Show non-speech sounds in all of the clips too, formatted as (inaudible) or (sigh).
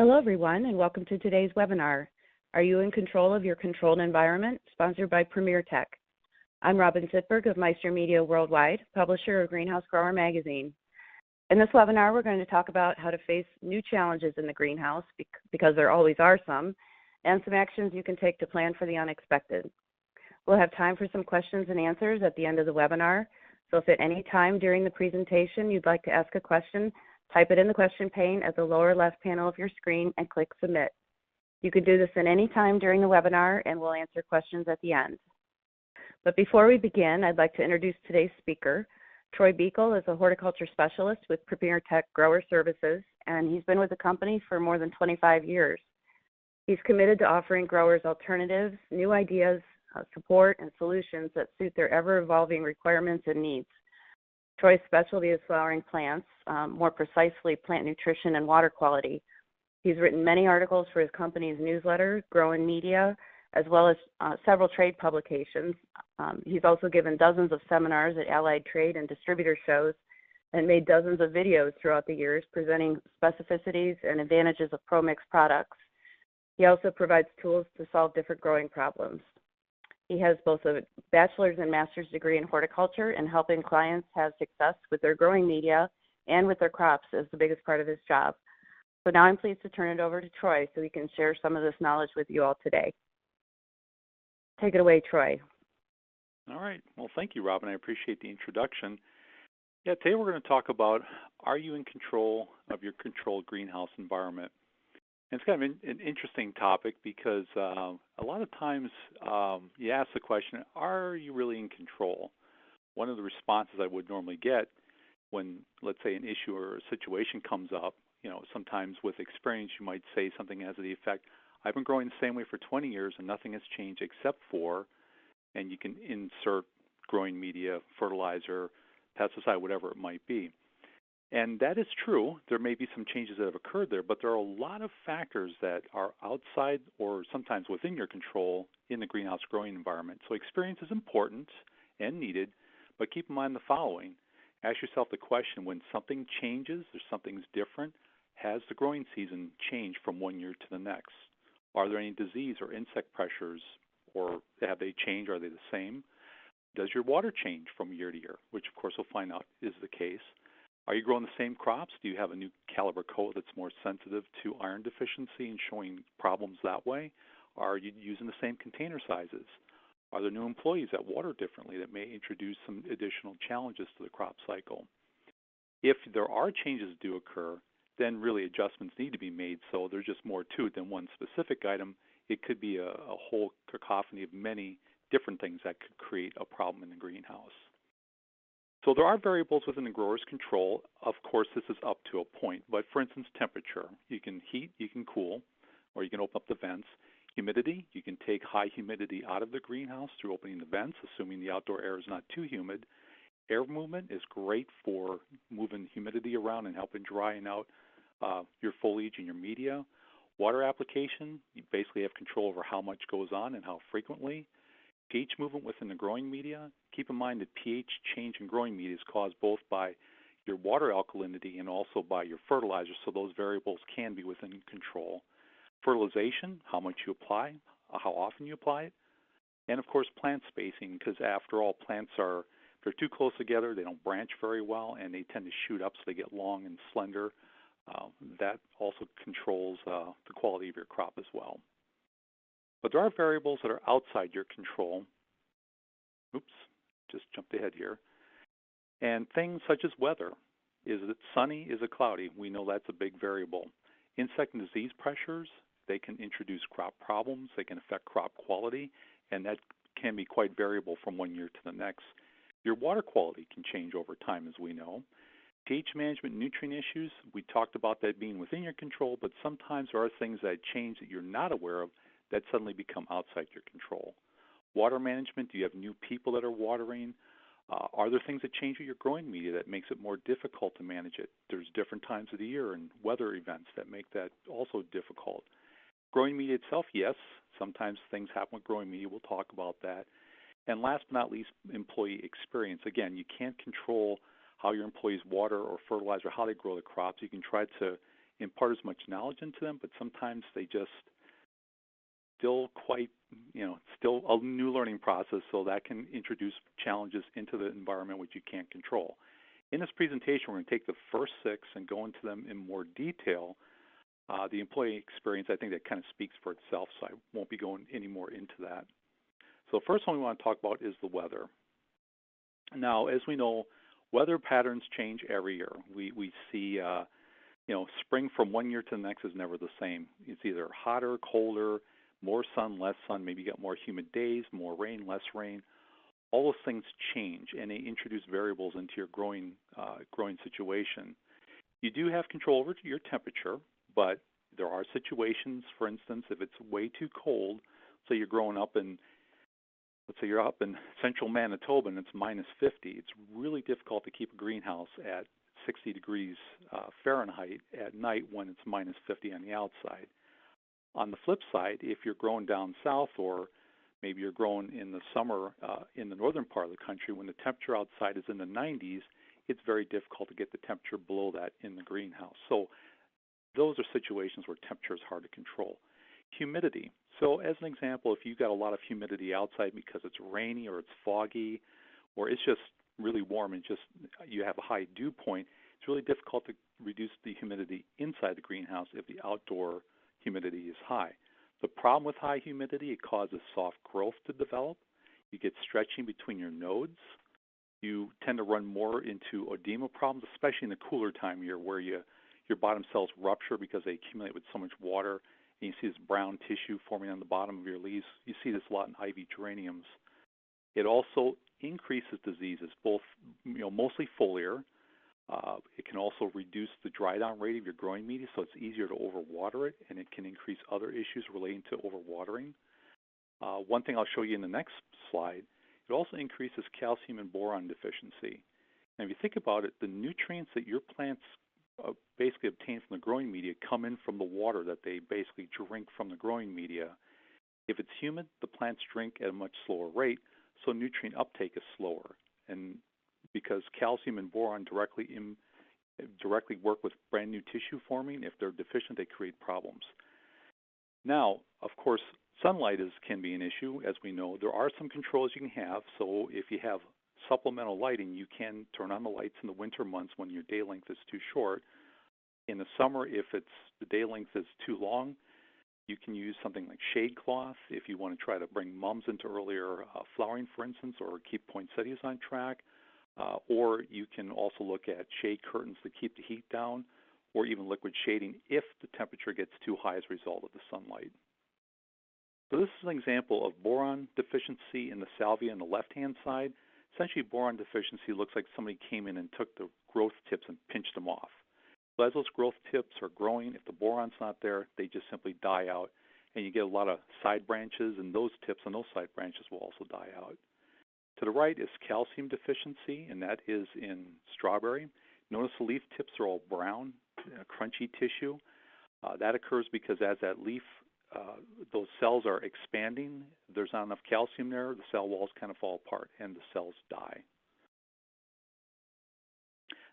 Hello, everyone, and welcome to today's webinar. Are you in control of your controlled environment? Sponsored by Premier Tech. I'm Robin Sittberg of Meister Media Worldwide, publisher of Greenhouse Grower Magazine. In this webinar, we're going to talk about how to face new challenges in the greenhouse, because there always are some, and some actions you can take to plan for the unexpected. We'll have time for some questions and answers at the end of the webinar, so if at any time during the presentation you'd like to ask a question, type it in the question pane at the lower left panel of your screen and click Submit. You can do this at any time during the webinar and we'll answer questions at the end. But before we begin, I'd like to introduce today's speaker. Troy Buechel is a horticulture specialist with Premier Tech Grower Services, and he's been with the company for more than 25 years. He's committed to offering growers alternatives, new ideas, uh, support, and solutions that suit their ever-evolving requirements and needs. Troy's specialty is flowering plants, um, more precisely plant nutrition and water quality. He's written many articles for his company's newsletter, Growing Media, as well as uh, several trade publications. Um, he's also given dozens of seminars at allied trade and distributor shows and made dozens of videos throughout the years presenting specificities and advantages of ProMix products. He also provides tools to solve different growing problems. He has both a bachelor's and master's degree in horticulture and helping clients have success with their growing media and with their crops is the biggest part of his job. So now I'm pleased to turn it over to Troy so he can share some of this knowledge with you all today. Take it away, Troy. All right. Well, thank you, Robin. I appreciate the introduction. Yeah, today we're going to talk about are you in control of your controlled greenhouse environment? It's kind of an, interesting topic because uh, a lot of times um, you ask the question, are you really in control? One of the responses I would normally get when, let's say, an issue or a situation comes up, you know, sometimes with experience you might say something as the effect, I've been growing the same way for 20 years and nothing has changed except for, and you can insert growing media, fertilizer, pesticide, whatever it might be. And that is true. There may be some changes that have occurred there, but there are a lot of factors that are outside or sometimes within your control in the greenhouse growing environment. So experience is important and needed, but keep in mind the following. Ask yourself the question when something changes or something's different, has the growing season changed from one year to the next? Are there any disease or insect pressures, or have they changed? Are they the same? Does your water change from year to year, which of course we'll find out is the case? Are you growing the same crops? Do you have a new Calibrachoa that's more sensitive to iron deficiency and showing problems that way? Are you using the same container sizes? Are there new employees that water differently that may introduce some additional challenges to the crop cycle? If there are changes do occur, then really adjustments need to be made so there's just more to it than one specific item. It could be a, a whole cacophony of many different things that could create a problem in the greenhouse. So there are variables within the grower's control. Of course, this is up to a point, but for instance, temperature. You can heat, you can cool, or you can open up the vents. Humidity, you can take high humidity out of the greenhouse through opening the vents, assuming the outdoor air is not too humid. Air movement is great for moving humidity around and helping drying out uh, your foliage and your media. Water application, you basically have control over how much goes on and how frequently pH movement within the growing media. Keep in mind that pH change in growing media is caused both by your water alkalinity and also by your fertilizer, so those variables can be within control. Fertilization, how much you apply, how often you apply it, and of course plant spacing, because after all, plants are, if they're too close together, they don't branch very well, and they tend to shoot up so they get long and slender. Uh, that also controls uh, the quality of your crop as well. But there are variables that are outside your control. Oops, just jumped ahead here. And things such as weather. Is it sunny? Is it cloudy? We know that's a big variable. Insect and disease pressures, they can introduce crop problems, they can affect crop quality, and that can be quite variable from one year to the next. Your water quality can change over time, as we know. pH management, nutrient issues, we talked about that being within your control, but sometimes there are things that change that you're not aware of that suddenly become outside your control. Water management, do you have new people that are watering? Uh, are there things that change with your growing media that makes it more difficult to manage it? There's different times of the year and weather events that make that also difficult. Growing media itself, yes, sometimes things happen with growing media. We'll talk about that. And last but not least, employee experience. Again, you can't control how your employees water or fertilize or how they grow the crops. You can try to impart as much knowledge into them, but sometimes they just still quite, you know, still a new learning process, so that can introduce challenges into the environment which you can't control. In this presentation, we're going to take the first six and go into them in more detail. Uh, the employee experience, I think that kind of speaks for itself, so I won't be going any more into that. So the first one we want to talk about is the weather. Now, as we know, weather patterns change every year. We, we see, uh, you know, spring from one year to the next is never the same. It's either hotter, colder, more sun, less sun, maybe you got more humid days, more rain, less rain. All those things change and they introduce variables into your growing uh, growing situation. You do have control over your temperature, but there are situations, for instance, if it's way too cold, say you're growing up in let's say you're up in central Manitoba and it's minus 50, it's really difficult to keep a greenhouse at 60 degrees uh, Fahrenheit at night when it's minus 50 on the outside. On the flip side, if you're growing down south or maybe you're growing in the summer uh, in the northern part of the country when the temperature outside is in the 90s, it's very difficult to get the temperature below that in the greenhouse. So those are situations where temperature is hard to control. Humidity. So as an example, if you've got a lot of humidity outside because it's rainy or it's foggy or it's just really warm and just you have a high dew point, it's really difficult to reduce the humidity inside the greenhouse if the outdoor humidity is high. The problem with high humidity, it causes soft growth to develop. You get stretching between your nodes. You tend to run more into oedema problems, especially in the cooler time of year where you, your bottom cells rupture because they accumulate with so much water. And you see this brown tissue forming on the bottom of your leaves. You see this a lot in ivy geraniums. It also increases diseases, both you know, mostly foliar, uh, it can also reduce the dry down rate of your growing media, so it's easier to overwater it, and it can increase other issues relating to overwatering. Uh, one thing I'll show you in the next slide, it also increases calcium and boron deficiency. And if you think about it, the nutrients that your plants uh, basically obtain from the growing media come in from the water that they basically drink from the growing media. If it's humid, the plants drink at a much slower rate, so nutrient uptake is slower. And because calcium and boron directly directly work with brand new tissue forming. If they're deficient, they create problems. Now, of course, sunlight is can be an issue, as we know. There are some controls you can have. So if you have supplemental lighting, you can turn on the lights in the winter months when your day length is too short. In the summer, if it's the day length is too long, you can use something like shade cloth if you want to try to bring mums into earlier uh, flowering, for instance, or keep poinsettias on track. Uh, or you can also look at shade curtains to keep the heat down, or even liquid shading if the temperature gets too high as a result of the sunlight. So this is an example of boron deficiency in the salvia on the left-hand side. Essentially, boron deficiency looks like somebody came in and took the growth tips and pinched them off. So as those growth tips are growing, if the boron's not there, they just simply die out, and you get a lot of side branches, and those tips and those side branches will also die out. To the right is calcium deficiency, and that is in strawberry. Notice the leaf tips are all brown, uh, crunchy tissue. Uh, that occurs because as that leaf, uh, those cells are expanding, there's not enough calcium there, the cell walls kind of fall apart and the cells die.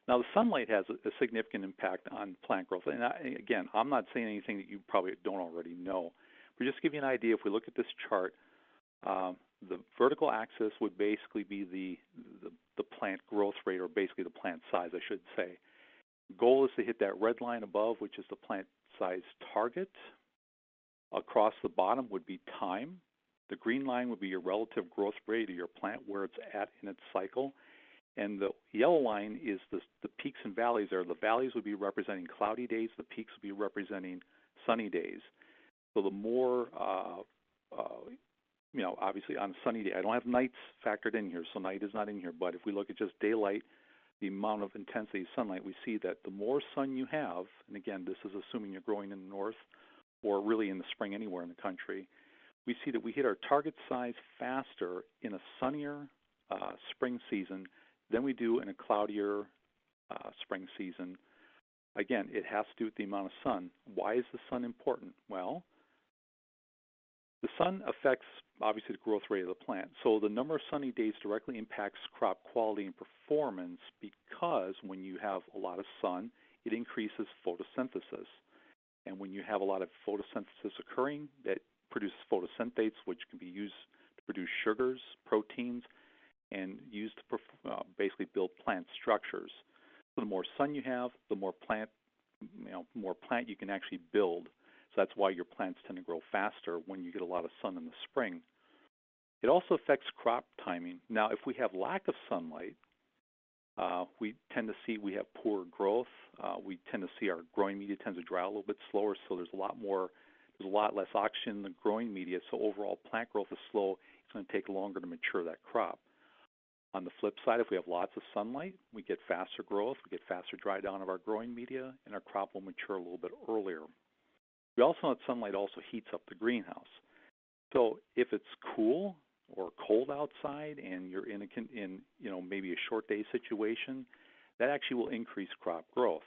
Now, the sunlight has a, a significant impact on plant growth. And I, again, I'm not saying anything that you probably don't already know. But just to give you an idea, if we look at this chart, um, the vertical axis would basically be the, the, the plant growth rate, or basically the plant size, I should say. Goal is to hit that red line above, which is the plant size target. Across the bottom would be time. The green line would be your relative growth rate of your plant, where it's at in its cycle. And the yellow line is the, the peaks and valleys there. The valleys would be representing cloudy days, the peaks would be representing sunny days. So the more uh, uh, you know, obviously on a sunny day. I don't have nights factored in here, so night is not in here. But if we look at just daylight, the amount of intensity of sunlight, we see that the more sun you have, and again, this is assuming you're growing in the north or really in the spring anywhere in the country, we see that we hit our target size faster in a sunnier uh, spring season than we do in a cloudier uh, spring season. Again, it has to do with the amount of sun. Why is the sun important? Well, the sun affects obviously the growth rate of the plant. So the number of sunny days directly impacts crop quality and performance because when you have a lot of sun, it increases photosynthesis. And when you have a lot of photosynthesis occurring, that produces photosynthates, which can be used to produce sugars, proteins, and used to uh, basically build plant structures. So the more sun you have, the more plant, you know, more plant you can actually build. That's why your plants tend to grow faster when you get a lot of sun in the spring. It also affects crop timing. Now, if we have lack of sunlight, uh, we tend to see we have poor growth. Uh, we tend to see our growing media tends to dry a little bit slower, so there's a lot more, there's a lot less oxygen in the growing media. So overall, plant growth is slow. It's going to take longer to mature that crop. On the flip side, if we have lots of sunlight, we get faster growth, we get faster dry down of our growing media, and our crop will mature a little bit earlier. We also know that sunlight also heats up the greenhouse. So if it's cool or cold outside and you're in a in you know maybe a short day situation, that actually will increase crop growth.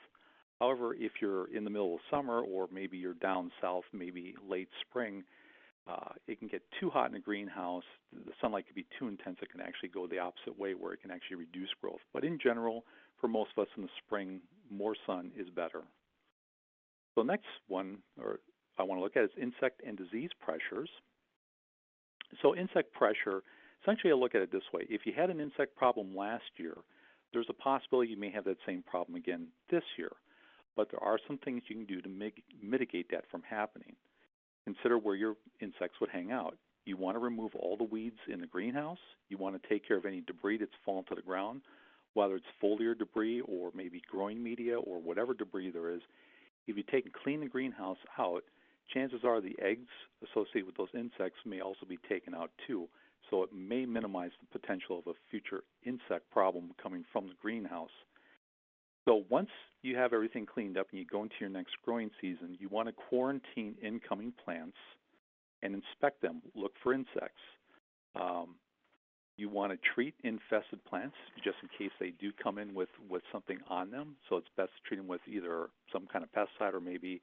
However, if you're in the middle of summer or maybe you're down south, maybe late spring, uh, it can get too hot in a greenhouse. The sunlight can be too intense. It can actually go the opposite way where it can actually reduce growth. But in general, for most of us in the spring, more sun is better. So next one, or I want to look at is insect and disease pressures. So insect pressure, essentially I look at it this way. If you had an insect problem last year, there's a possibility you may have that same problem again this year. But there are some things you can do to mig- mitigate that from happening. Consider where your insects would hang out. You want to remove all the weeds in the greenhouse. You want to take care of any debris that's fallen to the ground, whether it's foliar debris or maybe growing media or whatever debris there is. If you take and clean the greenhouse out, chances are the eggs associated with those insects may also be taken out too. So it may minimize the potential of a future insect problem coming from the greenhouse. So once you have everything cleaned up and you go into your next growing season, you want to quarantine incoming plants and inspect them. Look for insects. Um, you want to treat infested plants just in case they do come in with, with something on them. So it's best to treat them with either some kind of pesticide or maybe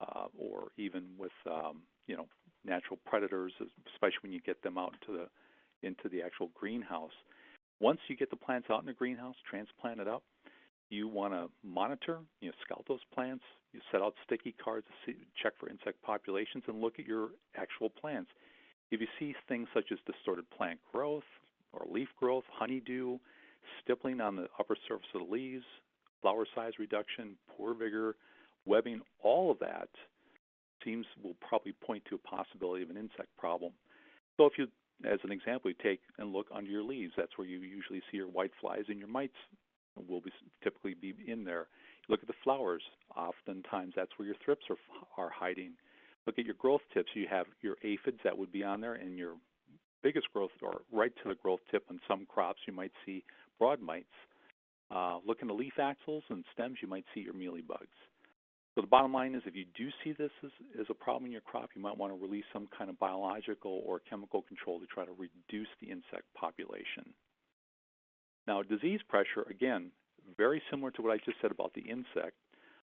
uh, or even with um, you know natural predators, especially when you get them out into the into the actual greenhouse. Once you get the plants out in the greenhouse, transplant it up, you want to monitor, you know, scout those plants. You set out sticky cards to see, check for insect populations and look at your actual plants. If you see things such as distorted plant growth or leaf growth, honeydew, stippling on the upper surface of the leaves, flower size reduction, poor vigor, webbing, all of that seems will probably point to a possibility of an insect problem. So if you, as an example, you take and look under your leaves, that's where you usually see your white flies and your mites will be typically be in there. Look at the flowers. Oftentimes that's where your thrips are, are hiding. Look at your growth tips. You have your aphids that would be on there and your biggest growth or right to the growth tip on some crops you might see broad mites. Uh, look in the leaf axils and stems, you might see your mealy bugs. So the bottom line is if you do see this as, as a problem in your crop, you might want to release some kind of biological or chemical control to try to reduce the insect population. Now disease pressure, again, very similar to what I just said about the insect.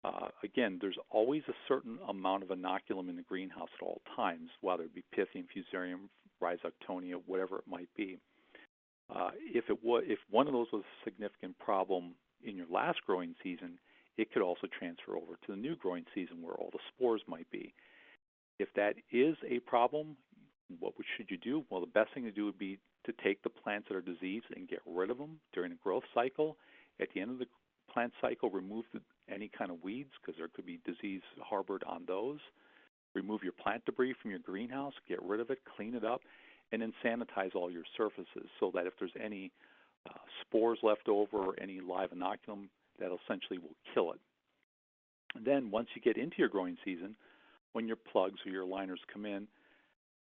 Uh, again, there's always a certain amount of inoculum in the greenhouse at all times, whether it be Pythium, Fusarium, Rhizoctonia, whatever it might be. Uh, if it was, if one of those was a significant problem in your last growing season, it could also transfer over to the new growing season where all the spores might be. If that is a problem, what should you do? Well, the best thing to do would be to take the plants that are diseased and get rid of them during the growth cycle. At the end of the plant cycle, remove the, any kind of weeds because there could be disease harbored on those. Remove your plant debris from your greenhouse, get rid of it, clean it up, and then sanitize all your surfaces so that if there's any uh, spores left over or any live inoculum, that essentially will kill it. And then once you get into your growing season, when your plugs or your liners come in,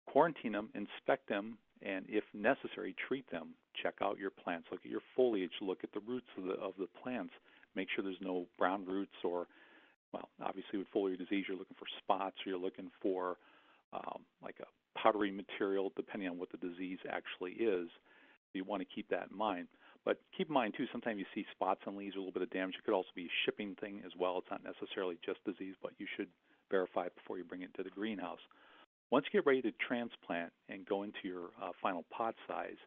quarantine them, inspect them, and if necessary, treat them. Check out your plants. Look at your foliage. Look at the roots of the of the plants. Make sure there's no brown roots or, well, obviously with foliar disease, you're looking for spots or you're looking for um, like a powdery material, depending on what the disease actually is. You want to keep that in mind. But keep in mind too, sometimes you see spots on leaves, or a little bit of damage. It could also be a shipping thing as well. It's not necessarily just disease, but you should verify it before you bring it to the greenhouse. Once you get ready to transplant and go into your uh, final pot size,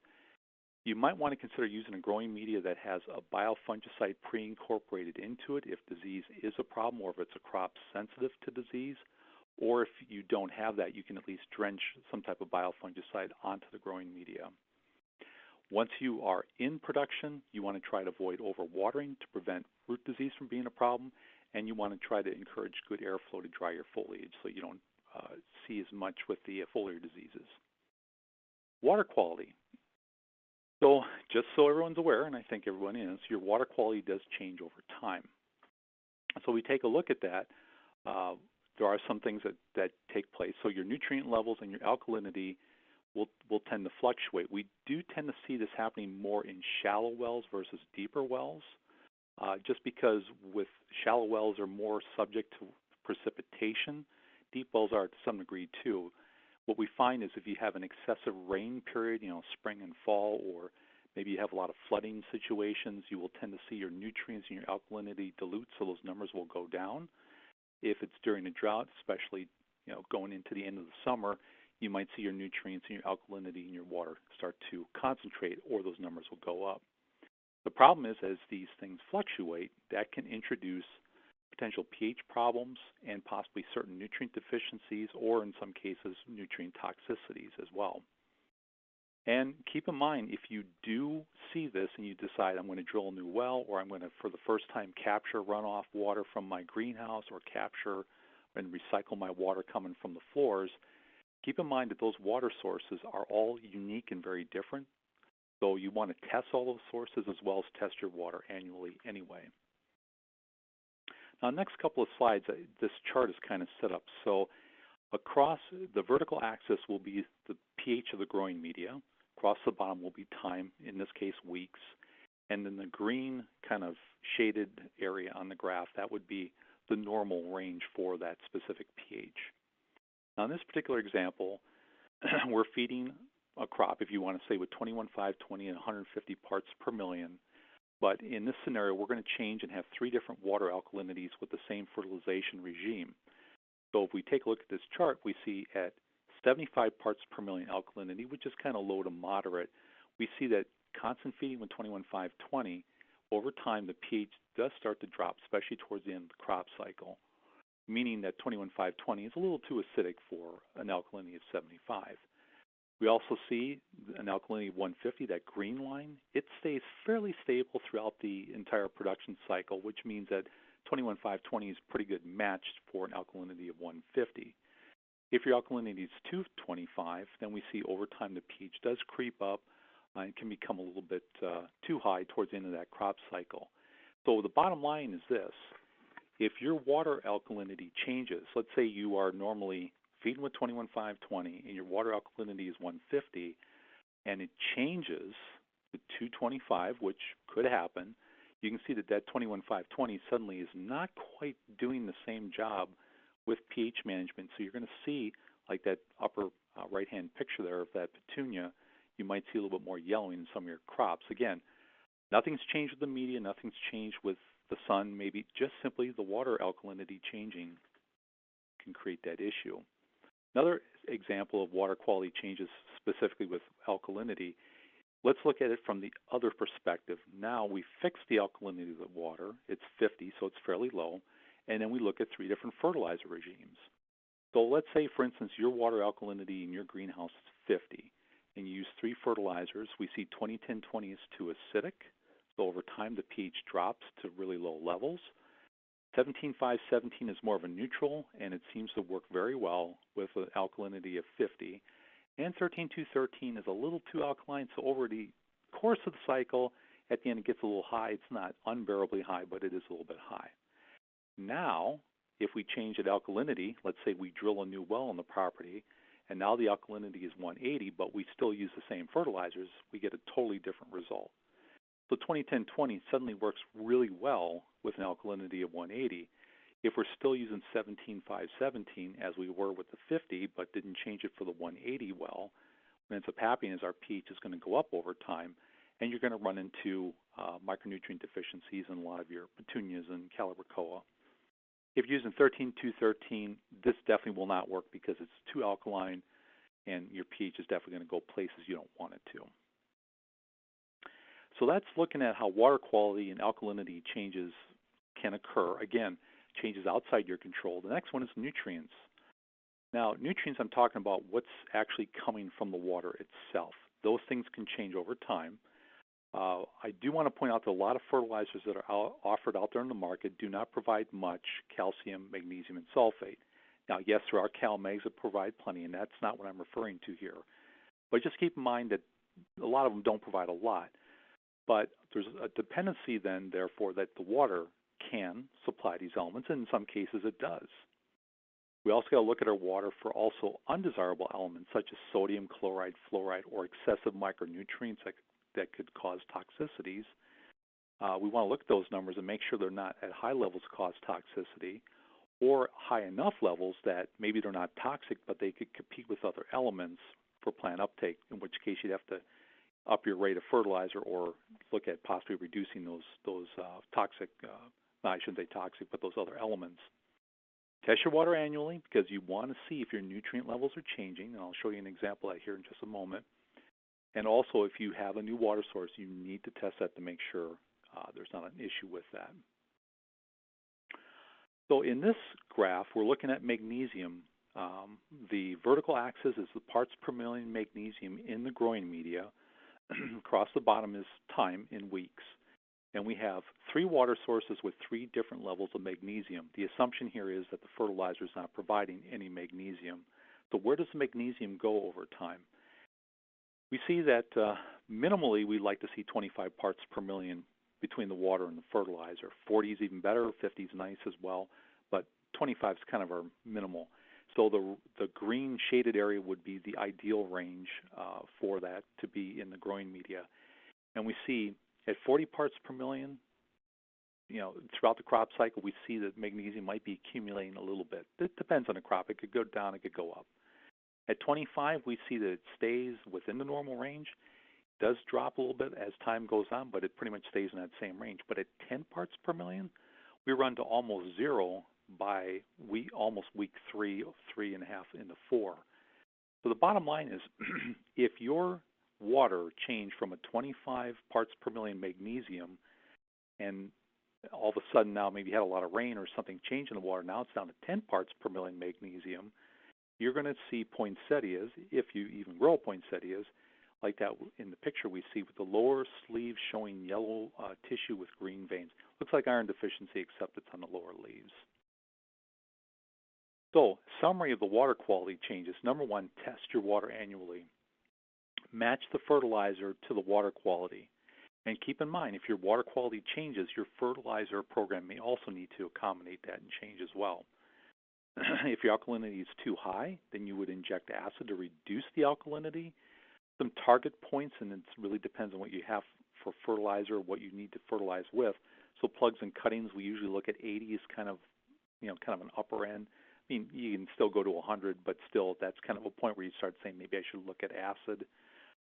You might want to consider using a growing media that has a biofungicide pre-incorporated into it if disease is a problem or if it's a crop sensitive to disease. Or if you don't have that, you can at least drench some type of biofungicide onto the growing media. Once you are in production, you want to try to avoid overwatering to prevent root disease from being a problem, and you want to try to encourage good airflow to dry your foliage so you don't uh, see as much with the foliar diseases. Water quality. So just so everyone's aware, and I think everyone is, your water quality does change over time. So we take a look at that. Uh, there are some things that, that take place. So your nutrient levels and your alkalinity will, will tend to fluctuate. We do tend to see this happening more in shallow wells versus deeper wells, uh, just because with shallow wells are more subject to precipitation. Deep wells are to some degree too. What we find is if you have an excessive rain period, you know, spring and fall, or maybe you have a lot of flooding situations, you will tend to see your nutrients and your alkalinity dilute, so those numbers will go down. If it's during a drought, especially you know going into the end of the summer, you might see your nutrients and your alkalinity in your water start to concentrate, or those numbers will go up. The problem is, as these things fluctuate, that can introduce potential pH problems and possibly certain nutrient deficiencies, or in some cases, nutrient toxicities as well. And keep in mind, if you do see this and you decide I'm going to drill a new well or I'm going to, for the first time, capture runoff water from my greenhouse or capture and recycle my water coming from the floors, keep in mind that those water sources are all unique and very different. So you want to test all those sources as well as test your water annually anyway. Now, next couple of slides, uh, this chart is kind of set up. So across the vertical axis will be the pH of the growing media. Across the bottom will be time, in this case weeks. And then the green kind of shaded area on the graph, that would be the normal range for that specific pH. Now in this particular example, (clears throat) we're feeding a crop, if you want to say with 21,520 and 150 parts per million. But in this scenario, we're going to change and have three different water alkalinities with the same fertilization regime. So if we take a look at this chart, we see at 75 parts per million alkalinity, which is kind of low to moderate, we see that constant feeding with 21520, over time the pH does start to drop, especially towards the end of the crop cycle, meaning that 21520 is a little too acidic for an alkalinity of 75. We also see an alkalinity of 150, that green line, it stays fairly stable throughout the entire production cycle, which means that 21520 is pretty good matched for an alkalinity of 150. If your alkalinity is 225, then we see over time the pH does creep up uh, and can become a little bit uh, too high towards the end of that crop cycle. So the bottom line is this. If your water alkalinity changes, let's say you are normally feeding with 21520 and your water alkalinity is 150 and it changes to 225, which could happen, you can see that that 21520 suddenly is not quite doing the same job with pH management. So you're going to see, like that upper uh, right-hand picture there of that petunia, you might see a little bit more yellowing in some of your crops. Again, nothing's changed with the media, nothing's changed with the sun, maybe just simply the water alkalinity changing can create that issue. Another example of water quality changes specifically with alkalinity, let's look at it from the other perspective. Now we fix the alkalinity of the water. It's 50, so it's fairly low and then we look at three different fertilizer regimes. So let's say, for instance, your water alkalinity in your greenhouse is 50, and you use three fertilizers. We see 20-10-20 is too acidic, so over time the pH drops to really low levels. 17-5-17 is more of a neutral, and it seems to work very well with an alkalinity of 50. And 13-2-13 is a little too alkaline, so over the course of the cycle, at the end it gets a little high. It's not unbearably high, but it is a little bit high. Now, if we change the alkalinity, let's say we drill a new well on the property, and now the alkalinity is 180, but we still use the same fertilizers, we get a totally different result. So 20-10-20 suddenly works really well with an alkalinity of 180. If we're still using 17-5-17 as we were with the 50, but didn't change it for the 180 well, what ends up happening is our pH is going to go up over time, and you're going to run into uh, micronutrient deficiencies in a lot of your petunias and calibrachoa. If you're using 13-213, this definitely will not work because it's too alkaline and your pH is definitely going to go places you don't want it to. So that's looking at how water quality and alkalinity changes can occur. Again, changes outside your control. The next one is nutrients. Now, nutrients, I'm talking about what's actually coming from the water itself. Those things can change over time. Uh, I do want to point out that a lot of fertilizers that are out, offered out there in the market do not provide much calcium, magnesium, and sulfate. Now, yes, there are CalMags that provide plenty, and that's not what I'm referring to here. But just keep in mind that a lot of them don't provide a lot. But there's a dependency then, therefore, that the water can supply these elements, and in some cases it does. We also got to look at our water for also undesirable elements such as sodium, chloride, fluoride, or excessive micronutrients that, that could cause toxicities. Uh, we want to look at those numbers and make sure they're not at high levels cause toxicity or high enough levels that maybe they're not toxic, but they could compete with other elements for plant uptake, in which case you'd have to up your rate of fertilizer or look at possibly reducing those those uh, toxic, uh, I shouldn't say toxic, but those other elements. Test your water annually because you want to see if your nutrient levels are changing, and I'll show you an example of that here in just a moment. And also, if you have a new water source, you need to test that to make sure uh, there's not an issue with that. So in this graph, we're looking at magnesium. Um, the vertical axis is the parts per million magnesium in the growing media. (clears throat) Across the bottom is time in weeks. And we have three water sources with three different levels of magnesium. The assumption here is that the fertilizer is not providing any magnesium. So where does the magnesium go over time? We see that uh, minimally we'd like to see 25 parts per million between the water and the fertilizer. 40 is even better, 50 is nice as well, but 25 is kind of our minimal. So the the green shaded area would be the ideal range uh, for that to be in the growing media. And we see at 40 parts per million, you know, throughout the crop cycle, we see that magnesium might be accumulating a little bit. It depends on the crop. It could go down, it could go up. At 25, we see that it stays within the normal range. It does drop a little bit as time goes on, but it pretty much stays in that same range. But at 10 parts per million, we run to almost zero by week, almost week three, three and a half into four. So the bottom line is, (clears throat) if your water changed from a 25 parts per million magnesium, and all of a sudden now maybe you had a lot of rain or something changed in the water, now it's down to 10 parts per million magnesium, you're going to see poinsettias, if you even grow poinsettias, like that in the picture we see with the lower sleeve showing yellow uh, tissue with green veins. Looks like iron deficiency except it's on the lower leaves. So, summary of the water quality changes. Number one, test your water annually. Match the fertilizer to the water quality. And keep in mind, if your water quality changes, your fertilizer program may also need to accommodate that and change as well. (clears throat) if your alkalinity is too high, then you would inject acid to reduce the alkalinity. Some target points, and it really depends on what you have for fertilizer, what you need to fertilize with. So plugs and cuttings, we usually look at 80 as kind of, you know, kind of an upper end. I mean, you can still go to 100, but still, that's kind of a point where you start saying maybe I should look at acid.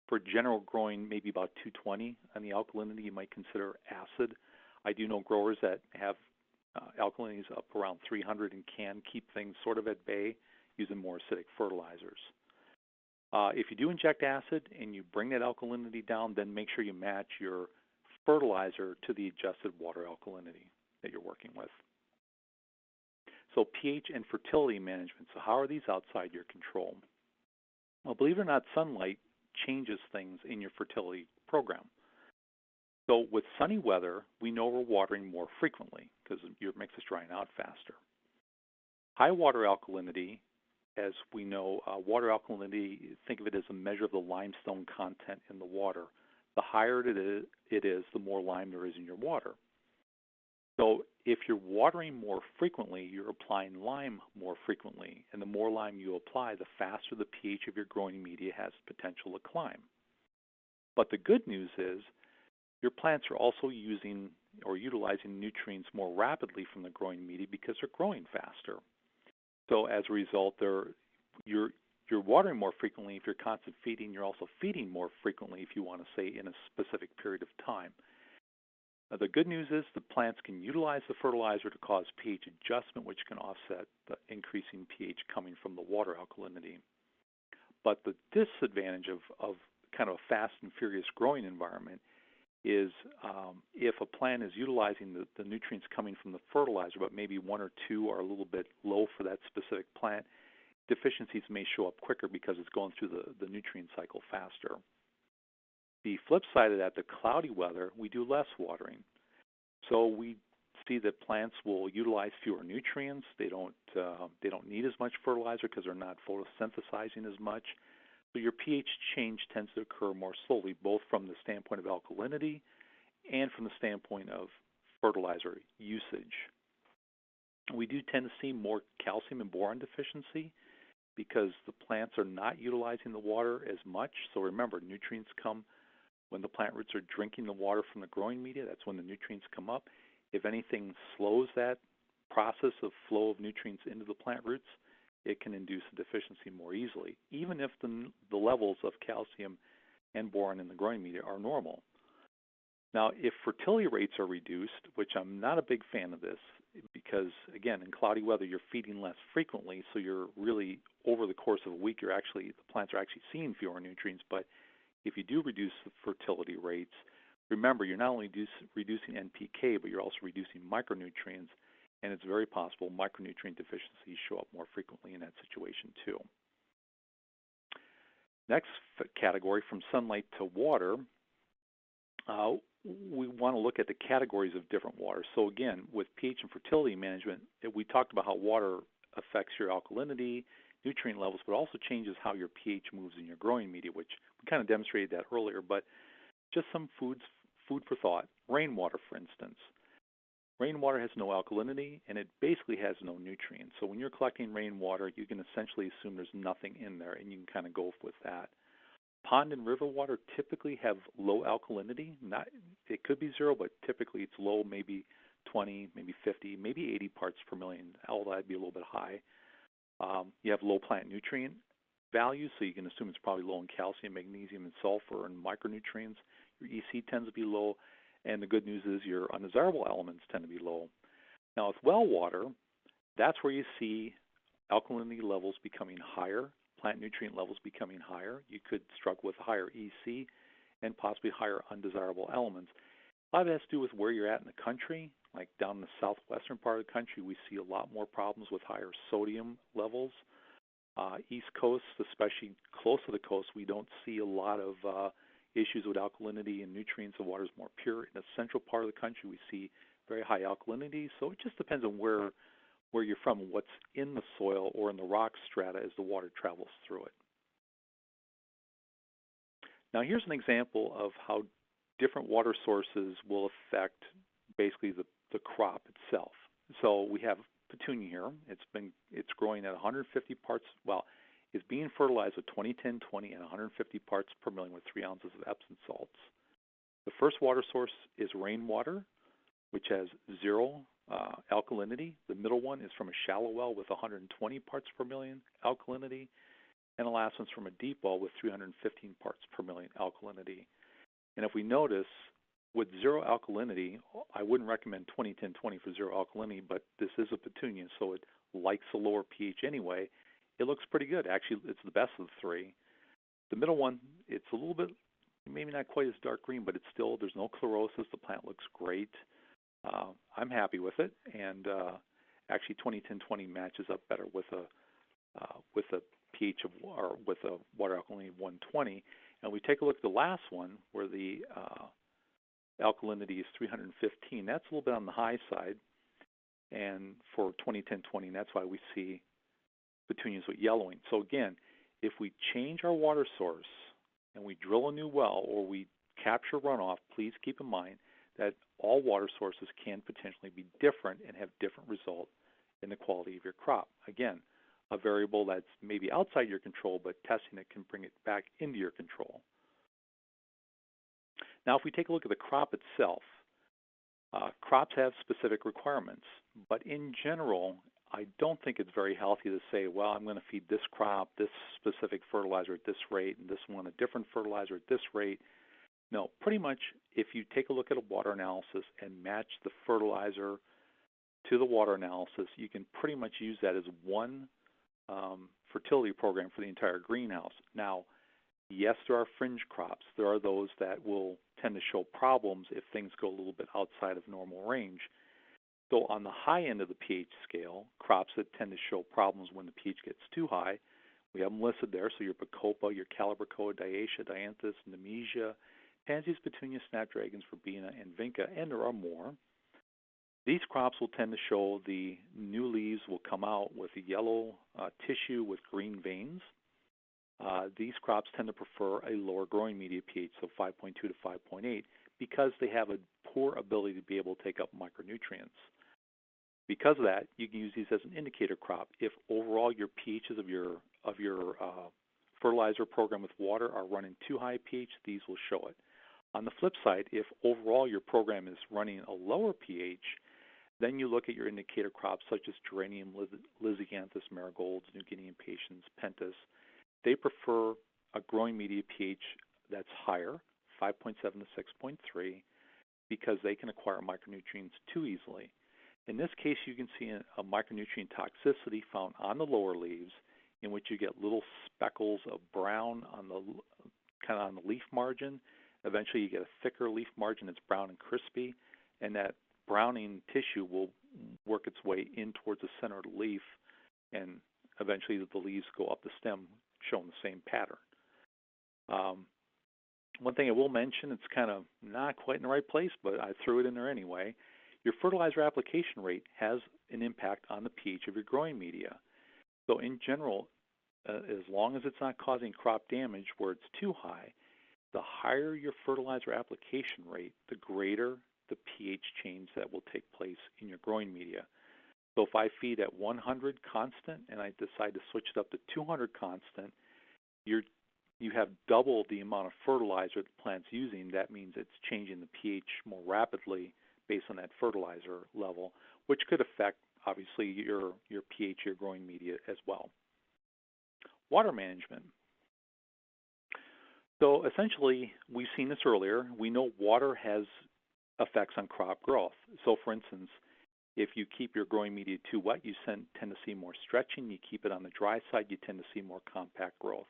For general growing, maybe about 220 on the alkalinity, you might consider acid. I do know growers that have uh, alkalinity is up around 300 and can keep things sort of at bay using more acidic fertilizers. Uh, if you do inject acid and you bring that alkalinity down, then make sure you match your fertilizer to the adjusted water alkalinity that you're working with. So pH and fertility management. So how are these outside your control? Well, believe it or not, sunlight changes things in your fertility program. So with sunny weather, we know we're watering more frequently because your mix is drying out faster. High water alkalinity, as we know, uh, water alkalinity, think of it as a measure of the limestone content in the water. The higher it is, it is, the more lime there is in your water. So if you're watering more frequently, you're applying lime more frequently. And the more lime you apply, the faster the pH of your growing media has potential to climb. But the good news is your plants are also using or utilizing nutrients more rapidly from the growing media because they're growing faster. So as a result, you're, you're watering more frequently. If you're constant feeding, you're also feeding more frequently if you want to say in a specific period of time. Now, the good news is the plants can utilize the fertilizer to cause pH adjustment, which can offset the increasing pH coming from the water alkalinity. But the disadvantage of, of kind of a fast and furious growing environment is um, if a plant is utilizing the, the nutrients coming from the fertilizer, but maybe one or two are a little bit low for that specific plant, deficiencies may show up quicker because it's going through the, the nutrient cycle faster. The flip side of that, the cloudy weather, we do less watering. So we see that plants will utilize fewer nutrients. They don't uh, they don't need as much fertilizer because they're not photosynthesizing as much. So your pH change tends to occur more slowly, both from the standpoint of alkalinity and from the standpoint of fertilizer usage. We do tend to see more calcium and boron deficiency because the plants are not utilizing the water as much. So remember, nutrients come when the plant roots are drinking the water from the growing media. That's when the nutrients come up. If anything slows that process of flow of nutrients into the plant roots, it can induce a deficiency more easily, even if the, the levels of calcium and boron in the growing media are normal. Now, if fertility rates are reduced, which I'm not a big fan of this, because again, in cloudy weather, you're feeding less frequently, so you're really over the course of a week, you're actually the plants are actually seeing fewer nutrients. But if you do reduce the fertility rates, remember you're not only reducing NPK, but you're also reducing micronutrients, and it's very possible micronutrient deficiencies show up more frequently in that situation too. Next category, from sunlight to water, uh, we want to look at the categories of different water. So again, with pH and fertility management, we talked about how water affects your alkalinity, nutrient levels, but also changes how your pH moves in your growing media, which we kind of demonstrated that earlier. But just some foods, food for thought. Rainwater, for instance. Rainwater has no alkalinity and it basically has no nutrients. So when you're collecting rainwater, you can essentially assume there's nothing in there and you can kind of go with that. Pond and river water typically have low alkalinity. Not it could be zero, but typically it's low, maybe 20, maybe 50, maybe 80 parts per million. Although that'd be a little bit high. Um, you have low plant nutrient values, so you can assume it's probably low in calcium, magnesium, and sulfur and micronutrients. Your EC tends to be low. And the good news is your undesirable elements tend to be low. Now with well water, that's where you see alkalinity levels becoming higher, plant nutrient levels becoming higher. You could struggle with higher EC and possibly higher undesirable elements. A lot of it has to do with where you're at in the country. Like down in the southwestern part of the country, we see a lot more problems with higher sodium levels. Uh, East Coast, especially close to the coast, we don't see a lot of uh, issues with alkalinity and nutrients. The water is more pure. In the central part of the country, we see very high alkalinity. So it just depends on where where you're from, what's in the soil or in the rock strata as the water travels through it. Now here's an example of how different water sources will affect basically the, the crop itself. So we have petunia here. It's been it's growing at 150 parts. Well, is being fertilized with 20-10-20 and 150 parts per million with 3 ounces of Epsom salts. The first water source is rainwater, which has zero uh, alkalinity. The middle one is from a shallow well with 120 parts per million alkalinity. And the last one's from a deep well with 315 parts per million alkalinity. And if we notice, with zero alkalinity, I wouldn't recommend 20-10-20 for zero alkalinity, but this is a petunia, so it likes a lower pH anyway it looks pretty good. Actually, it's the best of the three. The middle one, it's a little bit, maybe not quite as dark green, but it's still, there's no chlorosis. The plant looks great. Uh, I'm happy with it. And uh, actually 2010-20 matches up better with a uh, with a pH of or with a water alkalinity of 120. And we take a look at the last one where the uh, alkalinity is 315. That's a little bit on the high side. And for 2010-20, that's why we see petunias with yellowing. So again, if we change our water source and we drill a new well or we capture runoff, please keep in mind that all water sources can potentially be different and have different results in the quality of your crop. Again, a variable that's maybe outside your control, but testing it can bring it back into your control. Now, if we take a look at the crop itself, uh, crops have specific requirements, but in general, I don't think it's very healthy to say, well, I'm going to feed this crop this specific fertilizer at this rate and this one a different fertilizer at this rate. No, pretty much if you take a look at a water analysis and match the fertilizer to the water analysis, you can pretty much use that as one um, fertility program for the entire greenhouse. Now, yes, there are fringe crops. There are those that will tend to show problems if things go a little bit outside of normal range. So on the high end of the pH scale, crops that tend to show problems when the pH gets too high, we have them listed there. So your Bacopa, your Calibrachoa, Diascia, Dianthus, Nemesia, Pansies, Petunias, Snapdragons, Verbena, and Vinca, and there are more. These crops will tend to show the new leaves will come out with yellow uh, tissue with green veins. Uh, these crops tend to prefer a lower growing media pH, so 5.2 to 5.8, because they have a poor ability to be able to take up micronutrients. Because of that, you can use these as an indicator crop. If overall your pHs of your of your uh, fertilizer program with water are running too high pH, these will show it. On the flip side, if overall your program is running a lower pH, then you look at your indicator crops such as geranium, lisianthus, marigolds, New Guinea impatiens, pentas. They prefer a growing media pH that's higher, 5.7 to 6.3, because they can acquire micronutrients too easily. In this case, you can see a micronutrient toxicity found on the lower leaves in which you get little speckles of brown on the kind of on the leaf margin. Eventually, you get a thicker leaf margin that's brown and crispy, and that browning tissue will work its way in towards the center of the leaf, and eventually the leaves go up the stem, showing the same pattern. Um, one thing I will mention, it's kind of not quite in the right place, but I threw it in there anyway. Your fertilizer application rate has an impact on the pH of your growing media. So in general, uh, as long as it's not causing crop damage where it's too high, the higher your fertilizer application rate, the greater the pH change that will take place in your growing media. So if I feed at 100 constant and I decide to switch it up to 200 constant, you're you have double the amount of fertilizer the plant's using. That means it's changing the pH more rapidly based on that fertilizer level, which could affect obviously your your pH, your growing media as well. Water management. So essentially, we've seen this earlier. We know water has effects on crop growth. So for instance, if you keep your growing media too wet, you tend to see more stretching. You keep it on the dry side, you tend to see more compact growth.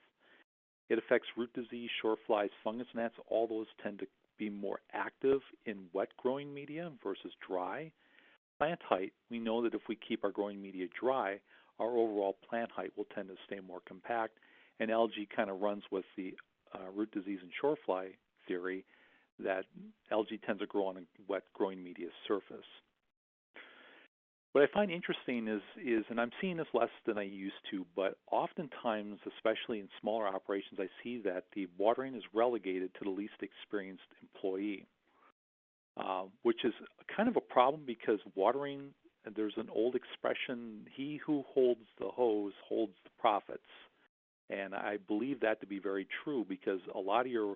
It affects root disease, shore flies, fungus gnats. All those tend to be more active in wet growing media versus dry. Plant height, we know that if we keep our growing media dry, our overall plant height will tend to stay more compact. And algae kind of runs with the uh, root disease and shore fly theory that algae tends to grow on a wet growing media surface. What I find interesting is, is, and I'm seeing this less than I used to, but oftentimes, especially in smaller operations, I see that the watering is relegated to the least experienced employee, uh, which is kind of a problem because watering, there's an old expression, he who holds the hose holds the profits. And I believe that to be very true because a lot of your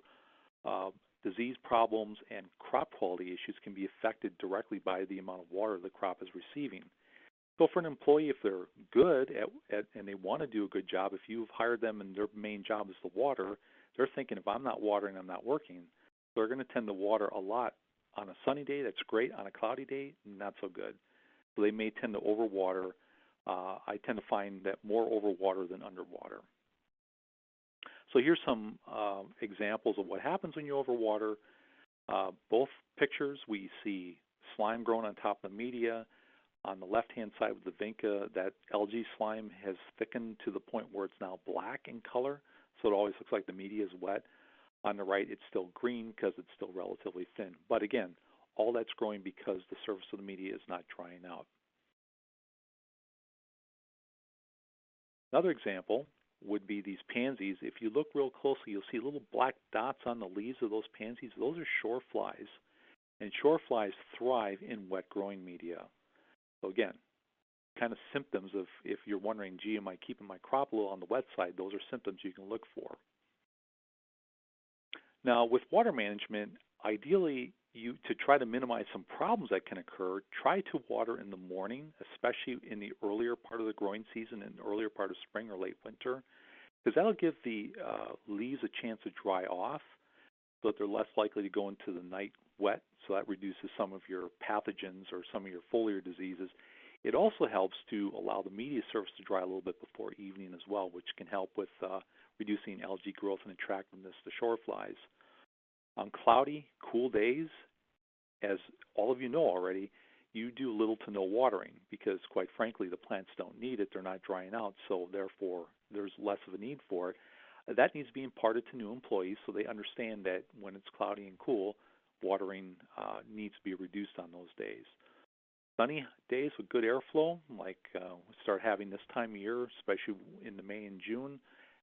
uh, disease problems and crop quality issues can be affected directly by the amount of water the crop is receiving. So for an employee, if they're good at, at, and they want to do a good job, if you've hired them and their main job is the water, they're thinking if I'm not watering, I'm not working. They're going to tend to water a lot on a sunny day. That's great. On a cloudy day, not so good. So they may tend to overwater. Uh, I tend to find that more overwater than underwater. So here's some uh, examples of what happens when you overwater. Uh, both pictures, we see slime growing on top of the media. On the left-hand side with the vinca, that algae slime has thickened to the point where it's now black in color, so it always looks like the media is wet. On the right, it's still green because it's still relatively thin. But again, all that's growing because the surface of the media is not drying out. Another example would be these pansies. If you look real closely, you'll see little black dots on the leaves of those pansies. Those are shore flies, and shore flies thrive in wet growing media. So again, kind of symptoms of if you're wondering, gee, am I keeping my crop a little on the wet side? Those are symptoms you can look for. Now, with water management, ideally, you to try to minimize some problems that can occur, try to water in the morning, especially in the earlier part of the growing season, in the earlier part of spring or late winter, because that'll give the uh, leaves a chance to dry off, so that they're less likely to go into the night wet. So that reduces some of your pathogens or some of your foliar diseases. It also helps to allow the media surface to dry a little bit before evening as well, which can help with uh, reducing algae growth and attractiveness to shore flies. On cloudy, cool days, as all of you know already, you do little to no watering because, quite frankly, the plants don't need it. They're not drying out, so therefore there's less of a need for it. That needs to be imparted to new employees so they understand that when it's cloudy and cool, watering uh, needs to be reduced on those days. Sunny days with good airflow, like uh, we start having this time of year, especially in the May and June,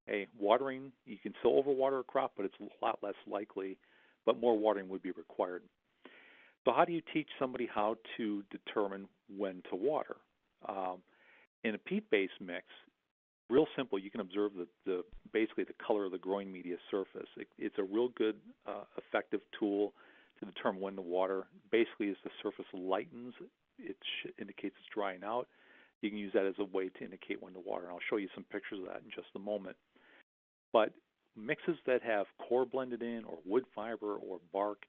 a watering, you can still overwater a crop, but it's a lot less likely, but more watering would be required. So how do you teach somebody how to determine when to water? Um, in a peat-based mix, real simple. You can observe the, the basically the color of the growing media surface. It, it's a real good, uh, effective tool to determine when to water. Basically, as the surface lightens, it indicates it's drying out. You can use that as a way to indicate when to water. And I'll show you some pictures of that in just a moment. But mixes that have coir blended in, or wood fiber, or bark,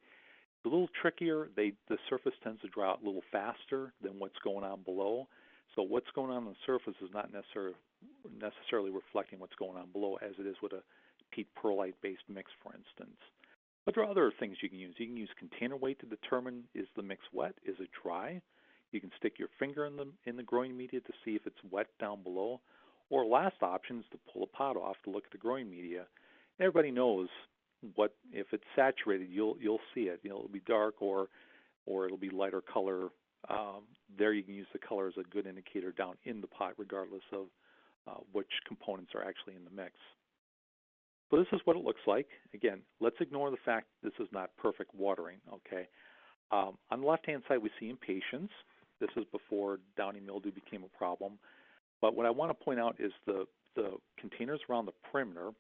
a little trickier. They the surface tends to dry out a little faster than what's going on below. So what's going on on the surface is not necessarily necessarily reflecting what's going on below, as it is with a peat perlite based mix, for instance. But there are other things you can use. You can use container weight to determine is the mix wet, is it dry. You can stick your finger in the in the growing media to see if it's wet down below. Or last option is to pull a pot off to look at the growing media. Everybody knows what if it's saturated, you'll you'll see it. You know, it'll be dark or or it'll be lighter color. Um, there you can use the color as a good indicator down in the pot, regardless of uh, which components are actually in the mix. So this is what it looks like. Again, let's ignore the fact this is not perfect watering. Okay. Um, on the left-hand side, we see impatiens. This is before downy mildew became a problem. But what I want to point out is the the containers around the perimeter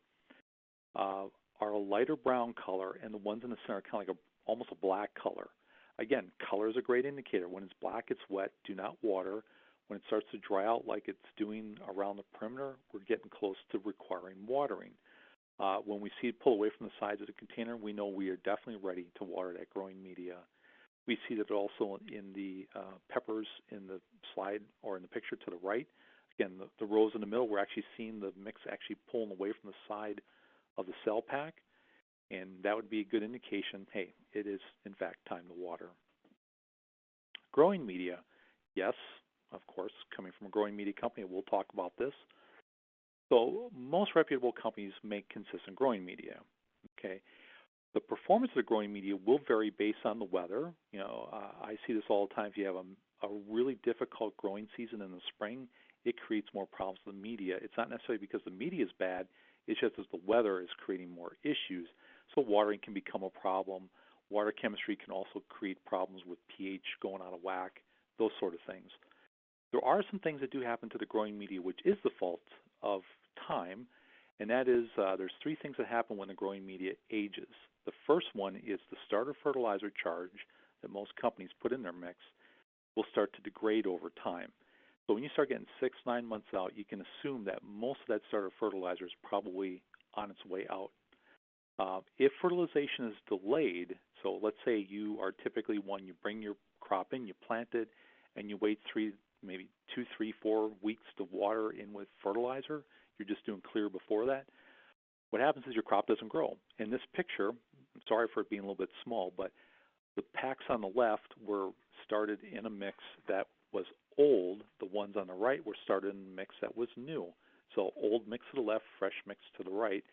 uh, are a lighter brown color, and the ones in the center are kind of like a, almost a black color. Again, color is a great indicator. When it's black, it's wet. Do not water. When it starts to dry out like it's doing around the perimeter, we're getting close to requiring watering. Uh, when we see it pull away from the sides of the container, we know we are definitely ready to water that growing media. We see that also in the uh, peppers in the slide or in the picture to the right. Again, the, the rows in the middle, we're actually seeing the mix actually pulling away from the side of the cell pack, and that would be a good indication, hey, it is in fact time to water. Growing media, yes, of course, coming from a growing media company, we'll talk about this. So most reputable companies make consistent growing media. Okay, the performance of the growing media will vary based on the weather. You know, uh, I see this all the time. If you have a, a really difficult growing season in the spring, it creates more problems with the media. It's not necessarily because the media is bad. It's just as the weather is creating more issues. So watering can become a problem. Water chemistry can also create problems with pH going out of whack, those sort of things. There are some things that do happen to the growing media, which is the fault of time, and that is uh, there's three things that happen when the growing media ages. The first one is the starter fertilizer charge that most companies put in their mix will start to degrade over time. So when you start getting six, nine months out, you can assume that most of that starter fertilizer is probably on its way out. Uh, if fertilization is delayed, so let's say you are typically one, you bring your crop in, you plant it, and you wait three, maybe two, three, four weeks to water in with fertilizer, you're just doing clear before that. What happens is your crop doesn't grow. In this picture, I'm sorry for it being a little bit small, but the packs on the left were started in a mix that was old, the ones on the right were started in a mix that was new. So old mix to the left, fresh mix to the right.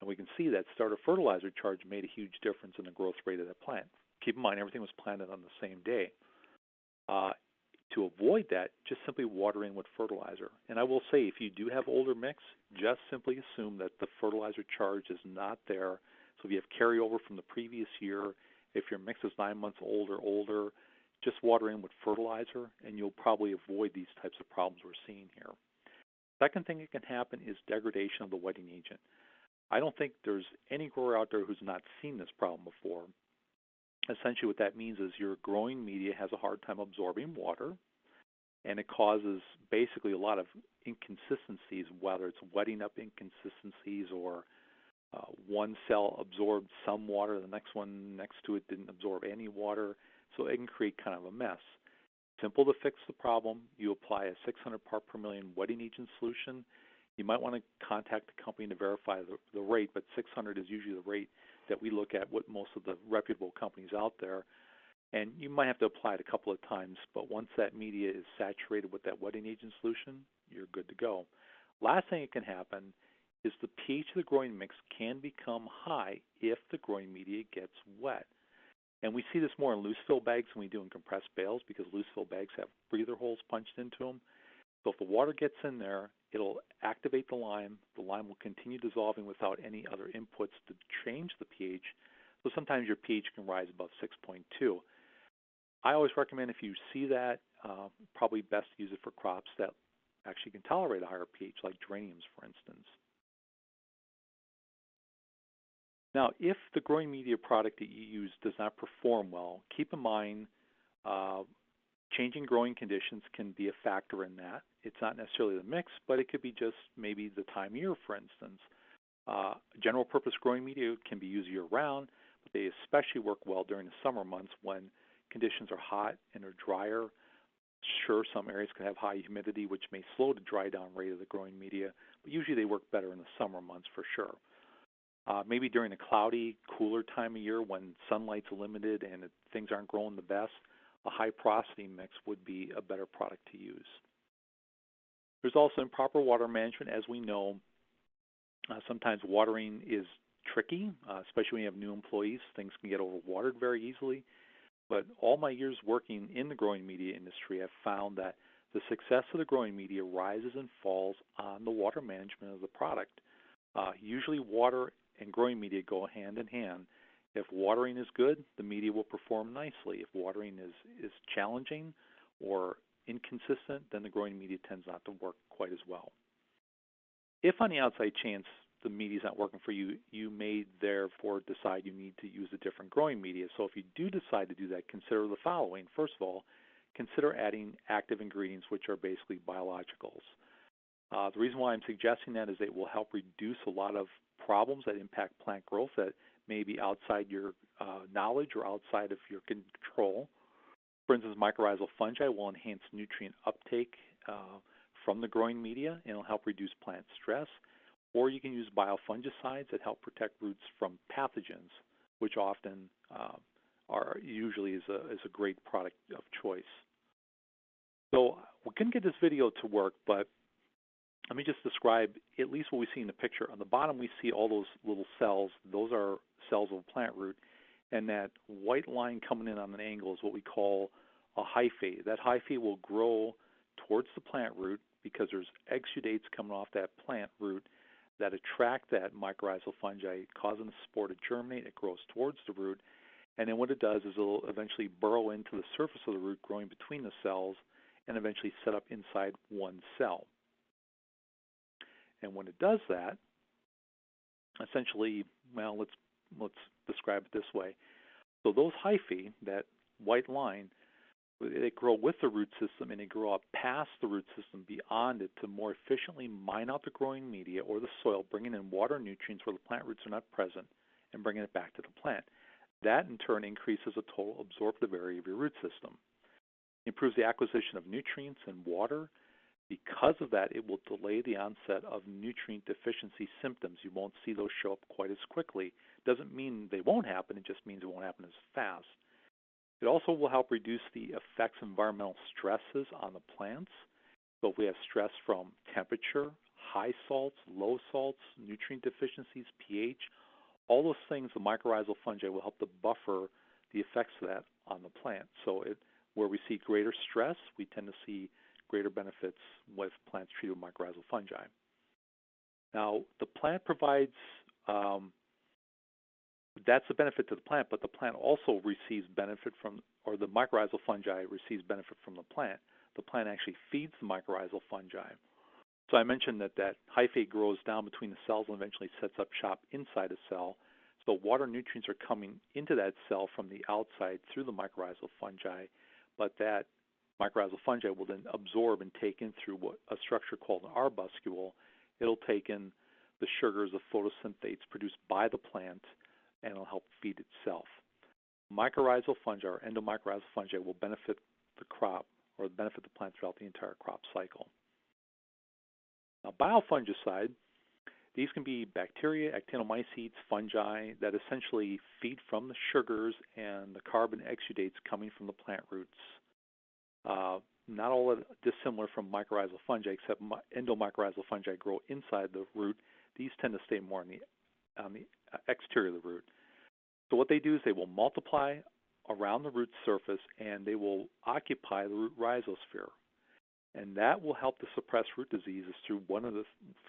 And we can see that starter fertilizer charge made a huge difference in the growth rate of that plant. Keep in mind, everything was planted on the same day. Uh, to avoid that, just simply water in with fertilizer. And I will say, if you do have older mix, just simply assume that the fertilizer charge is not there. So if you have carryover from the previous year, if your mix is nine months old or older, just water in with fertilizer and you'll probably avoid these types of problems we're seeing here. Second thing that can happen is degradation of the wetting agent. I don't think there's any grower out there who's not seen this problem before. Essentially what that means is your growing media has a hard time absorbing water and it causes basically a lot of inconsistencies, whether it's wetting up inconsistencies or uh, one cell absorbed some water, the next one next to it didn't absorb any water. So it can create kind of a mess. Simple to fix the problem, you apply a 600 part per million wetting agent solution. you might want to contact the company to verify the, the rate, but 600 is usually the rate that we look at with most of the reputable companies out there. And you might have to apply it a couple of times, but once that media is saturated with that wetting agent solution, you're good to go. Last thing that can happen is the pH of the growing mix can become high if the growing media gets wet. And we see this more in loose fill bags than we do in compressed bales because loose fill bags have breather holes punched into them. So if the water gets in there, it'll activate the lime. The lime will continue dissolving without any other inputs to change the pH. So sometimes your pH can rise above 6.2. I always recommend if you see that, uh, probably best use it for crops that actually can tolerate a higher pH, like geraniums, for instance. Now, if the growing media product that you use does not perform well, keep in mind uh, changing growing conditions can be a factor in that. It's not necessarily the mix, but it could be just maybe the time of year, for instance. Uh, general purpose growing media can be used year round, but they especially work well during the summer months when conditions are hot and are drier. Sure, some areas can have high humidity, which may slow the dry down rate of the growing media, but usually they work better in the summer months for sure. Uh, maybe during a cloudy, cooler time of year when sunlight's limited and it, things aren't growing the best, a high porosity mix would be a better product to use. There's also improper water management, as we know. Uh, sometimes watering is tricky, uh, especially when you have new employees. Things can get overwatered very easily. But all my years working in the growing media industry, I've found that the success of the growing media rises and falls on the water management of the product. Uh, usually water and growing media go hand in hand. If watering is good, the media will perform nicely. If watering is, is challenging or inconsistent, then the growing media tends not to work quite as well. If on the outside chance the media is not working for you, you may therefore decide you need to use a different growing media. So if you do decide to do that, consider the following. First of all, consider adding active ingredients, which are basically biologicals. Uh, the reason why I'm suggesting that is it will help reduce a lot of problems that impact plant growth that may be outside your uh, knowledge or outside of your control. For instance, mycorrhizal fungi will enhance nutrient uptake uh, from the growing media and it'll help reduce plant stress. Or you can use biofungicides that help protect roots from pathogens, which often uh, are usually is a, is a great product of choice. So we couldn't get this video to work, but let me just describe at least what we see in the picture. On the bottom, we see all those little cells. Those are cells of a plant root. And that white line coming in on an angle is what we call a hyphae. That hyphae will grow towards the plant root because there's exudates coming off that plant root that attract that mycorrhizal fungi, causing the spore to germinate. It grows towards the root. And then what it does is it'll eventually burrow into the surface of the root, growing between the cells, and eventually set up inside one cell. And when it does that, essentially, well, let's let's describe it this way. So those hyphae, that white line, they grow with the root system and they grow up past the root system beyond it to more efficiently mine out the growing media or the soil, bringing in water nutrients where the plant roots are not present and bringing it back to the plant. That in turn increases the total absorptive area of your root system. It improves the acquisition of nutrients and water. Because of that, it will delay the onset of nutrient deficiency symptoms. You won't see those show up quite as quickly. Doesn't mean they won't happen, it just means it won't happen as fast. It also will help reduce the effects of environmental stresses on the plants. So if we have stress from temperature, high salts, low salts, nutrient deficiencies, pH, all those things, the mycorrhizal fungi will help to buffer the effects of that on the plant. So it, where we see greater stress, we tend to see greater benefits with plants treated with mycorrhizal fungi. Now, the plant provides um, that's the benefit to the plant, but the plant also receives benefit from, or the mycorrhizal fungi receives benefit from the plant. The plant actually feeds the mycorrhizal fungi. So I mentioned that that hyphae grows down between the cells and eventually sets up shop inside a cell. So water nutrients are coming into that cell from the outside through the mycorrhizal fungi, but that mycorrhizal fungi will then absorb and take in through what, a structure called an arbuscule. It'll take in the sugars, of photosynthates produced by the plant, and it'll help feed itself. Mycorrhizal fungi or endomycorrhizal fungi will benefit the crop or benefit the plant throughout the entire crop cycle. Now, biofungicide, these can be bacteria, actinomycetes, fungi that essentially feed from the sugars and the carbon exudates coming from the plant roots. Uh, not all dissimilar from mycorrhizal fungi, except endomycorrhizal fungi grow inside the root. These tend to stay more on the on the exterior of the root. So what they do is they will multiply around the root surface and they will occupy the root rhizosphere. And that will help to suppress root diseases through one of the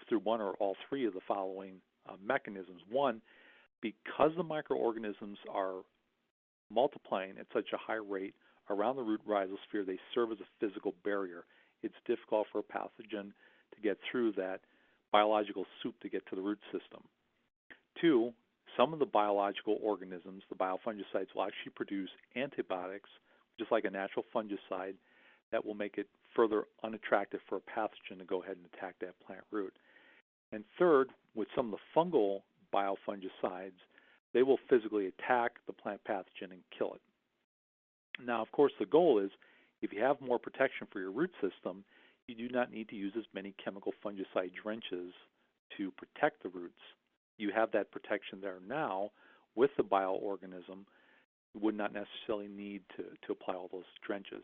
through one or all three of the following uh, mechanisms. One, because the microorganisms are multiplying at such a high rate around the root rhizosphere, they serve as a physical barrier. It's difficult for a pathogen to get through that biological soup to get to the root system. Two, some of the biological organisms, the biofungicides, will actually produce antibiotics, just like a natural fungicide, that will make it further unattractive for a pathogen to go ahead and attack that plant root. And third, with some of the fungal biofungicides, they will physically attack the plant pathogen and kill it. Now, of course, the goal is if you have more protection for your root system, you do not need to use as many chemical fungicide drenches to protect the roots you have that protection there now with the bioorganism. You would not necessarily need to, to apply all those drenches.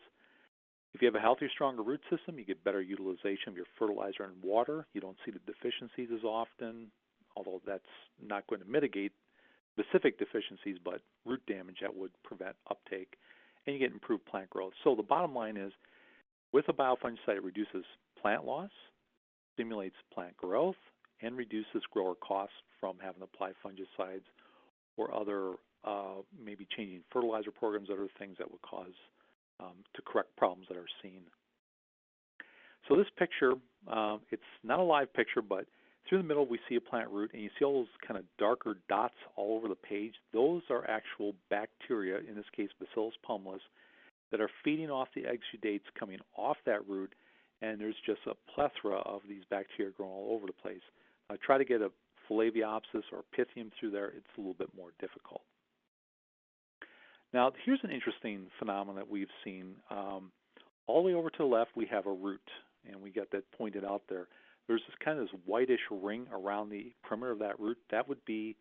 If you have a healthier, stronger root system, you get better utilization of your fertilizer and water. You don't see the deficiencies as often, although that's not going to mitigate specific deficiencies, but root damage that would prevent uptake, and you get improved plant growth. So the bottom line is, with a biofungicide, it reduces plant loss, stimulates plant growth, and reduces grower costs from having to apply fungicides or other uh, maybe changing fertilizer programs, other things that would cause um, to correct problems that are seen. So this picture, uh, it's not a live picture, but through the middle we see a plant root, and you see all those kind of darker dots all over the page. Those are actual bacteria, in this case Bacillus pumilus, that are feeding off the exudates coming off that root, and there's just a plethora of these bacteria growing all over the place. Uh, try to get a Phytophthora or Pythium through there, it's a little bit more difficult. Now, here's an interesting phenomenon that we've seen. Um, all the way over to the left, we have a root, and we got that pointed out there. There's this kind of this whitish ring around the perimeter of that root. That would be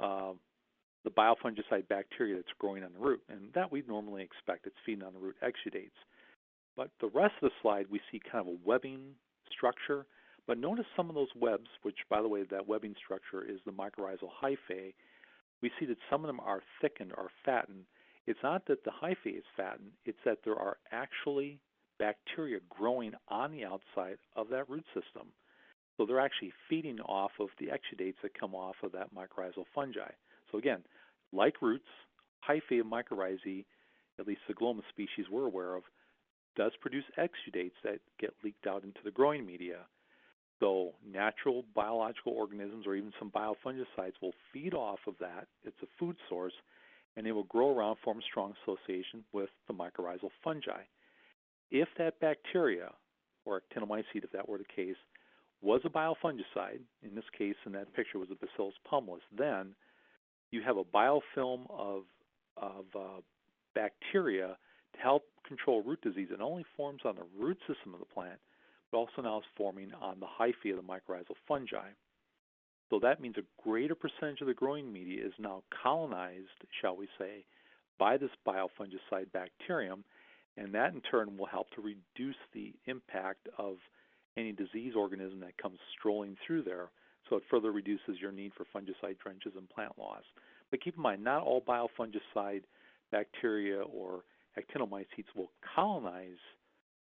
uh, the biofungicide bacteria that's growing on the root, and that we'd normally expect. It's feeding on the root exudates. But the rest of the slide, we see kind of a webbing structure but notice some of those webs, which, by the way, that webbing structure is the mycorrhizal hyphae. We see that some of them are thickened or fattened. It's not that the hyphae is fattened, it's that there are actually bacteria growing on the outside of that root system. So they're actually feeding off of the exudates that come off of that mycorrhizal fungi. So again, like roots, hyphae of mycorrhizae, at least the Glomus species we're aware of, does produce exudates that get leaked out into the growing media. So natural biological organisms or even some biofungicides will feed off of that. It's a food source, and they will grow around, form a strong association with the mycorrhizal fungi. If that bacteria, or actinomycete if that were the case, was a biofungicide, in this case in that picture was a Bacillus pumilus, then you have a biofilm of, of uh, bacteria to help control root disease. It only forms on the root system of the plant, but also now is forming on the hyphae of the mycorrhizal fungi. So that means a greater percentage of the growing media is now colonized, shall we say, by this biofungicide bacterium, and that in turn will help to reduce the impact of any disease organism that comes strolling through there. So it further reduces your need for fungicide drenches and plant loss. But keep in mind, not all biofungicide bacteria or actinomycetes will colonize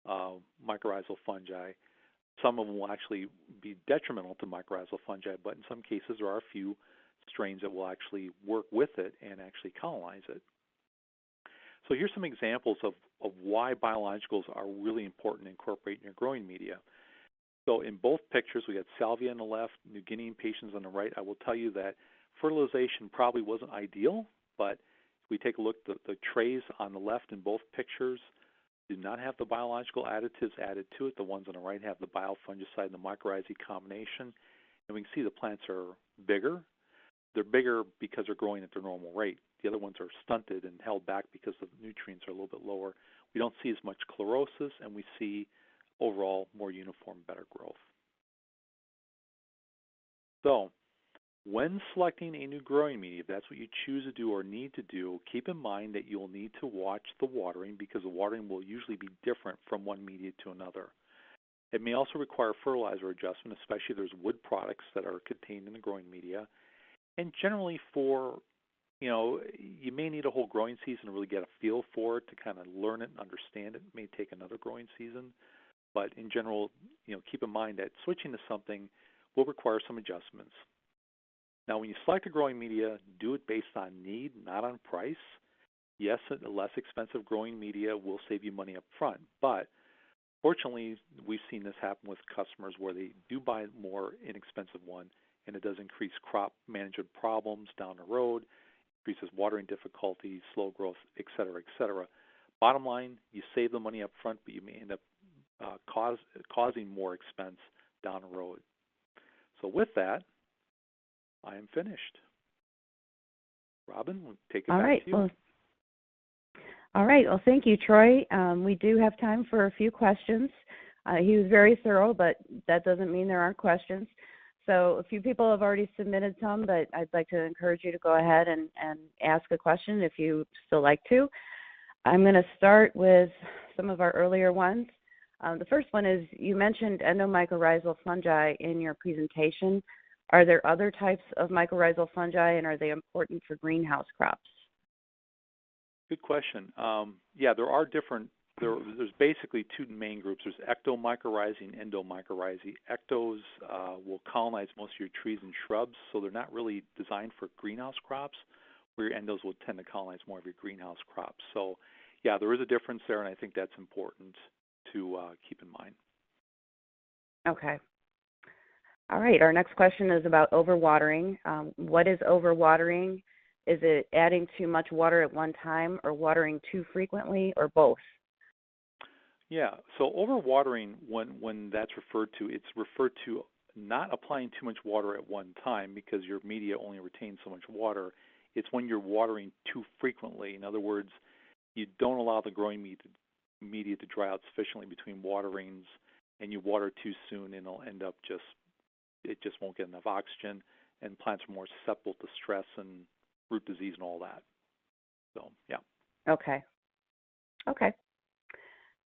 uh, mycorrhizal fungi. Some of them will actually be detrimental to mycorrhizal fungi, but in some cases there are a few strains that will actually work with it and actually colonize it. So here's some examples of, of why biologicals are really important to incorporate in your growing media. So in both pictures, we had salvia on the left, New Guinea impatiens on the right. I will tell you that fertilization probably wasn't ideal, but if we take a look the, the trays on the left in both pictures, do not have the biological additives added to it. The ones on the right have the biofungicide and the mycorrhizae combination. And we can see the plants are bigger. They're bigger because they're growing at their normal rate. The other ones are stunted and held back because the nutrients are a little bit lower. We don't see as much chlorosis, and we see overall more uniform, better growth. So when selecting a new growing media, if that's what you choose to do or need to do, keep in mind that you'll need to watch the watering because the watering will usually be different from one media to another. It may also require fertilizer adjustment, especially if there's wood products that are contained in the growing media. And generally for, you know, you may need a whole growing season to really get a feel for it, to kind of learn it and understand it. It may take another growing season. But in general, you know, keep in mind that switching to something will require some adjustments. Now, when you select a growing media, do it based on need, not on price. Yes, a less expensive growing media will save you money up front, but Fortunately, we've seen this happen with customers where they do buy a more inexpensive one, and it does increase crop management problems down the road, increases watering difficulties, slow growth, et cetera, et cetera. Bottom line, you save the money up front, but you may end up uh, cause, causing more expense down the road. So with that, I am finished. Robin, we'll take it All back right. to you. Well, all right. Well, thank you, Troy. Um, we do have time for a few questions. Uh, he was very thorough, but that doesn't mean there aren't questions. So a few people have already submitted some, but I'd like to encourage you to go ahead and, and ask a question if you still like to. I'm going to start with some of our earlier ones. Um, the first one is you mentioned endomycorrhizal fungi in your presentation. Are there other types of mycorrhizal fungi and are they important for greenhouse crops? Good question. Um, yeah, there are different. There, there's basically two main groups. There's ectomycorrhizae and endomycorrhizae. Ectos uh, will colonize most of your trees and shrubs, so they're not really designed for greenhouse crops. Where your endos will tend to colonize more of your greenhouse crops. So, yeah, there is a difference there, and I think that's important to uh, keep in mind. Okay. All right. Our next question is about overwatering. Um, what is overwatering? Is it adding too much water at one time or watering too frequently or both? Yeah, so overwatering, when, when that's referred to, it's referred to not applying too much water at one time because your media only retains so much water. It's when you're watering too frequently. In other words, you don't allow the growing media to dry out sufficiently between waterings and you water too soon and it'll end up just, it just won't get enough oxygen and plants are more susceptible to stress and root disease and all that. So, yeah. Okay. Okay.